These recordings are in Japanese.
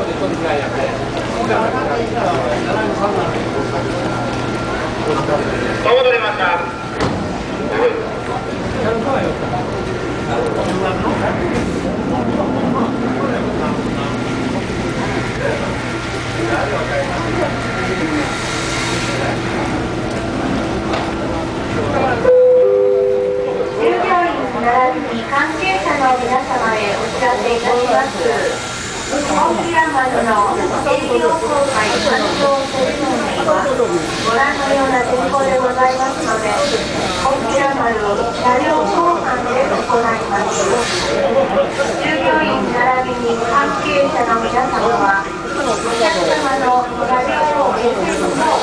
戻りました。従業員並びに関係者の皆様へお知らせいたします。本平丸の営業公開完了セレモニーはご覧のような天候でござい。ますので、本平丸車両後半で行い。ます。従業員並びに関係者の皆様は、お客様の車両を経ても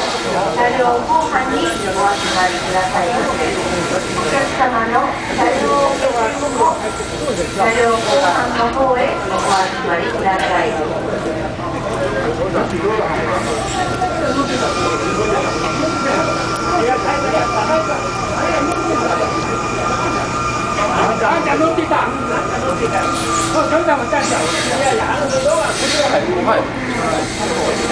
車両後半にお集まりください。ませ。お客様の車両を経ても車両後半の方へお集まりください。あ